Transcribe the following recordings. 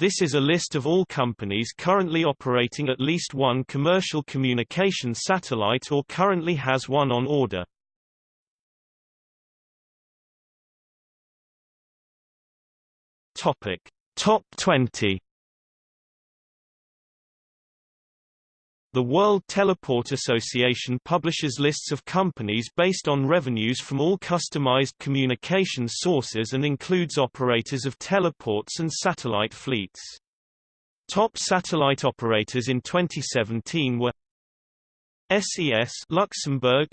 This is a list of all companies currently operating at least one commercial communication satellite or currently has one on order. Topic: Top 20 The World Teleport Association publishes lists of companies based on revenues from all customized communication sources and includes operators of teleports and satellite fleets. Top satellite operators in 2017 were SES Luxembourg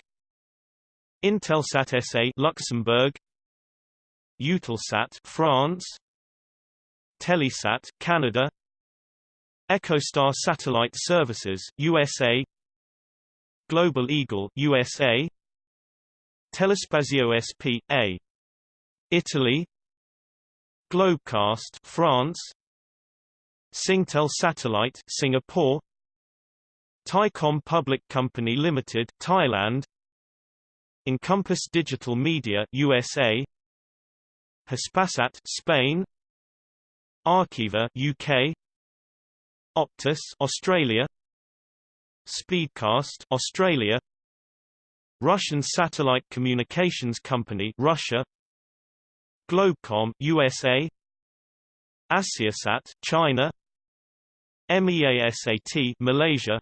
Intelsat SA Luxembourg Eutelsat France Telesat Canada EchoStar Satellite Services USA Global Eagle USA Telespazio SP.A Italy Globecast France Singtel Satellite Singapore Thaicom Public Company Limited Thailand Encompass Digital Media USA Hispasat Spain Arqiva UK Optus Australia. Speedcast Australia. Russian Satellite Communications Company Russia. Globecomm USA Asiasat China. MEASAT Malaysia.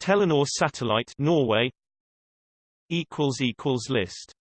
Telenor Satellite Norway. Equals equals list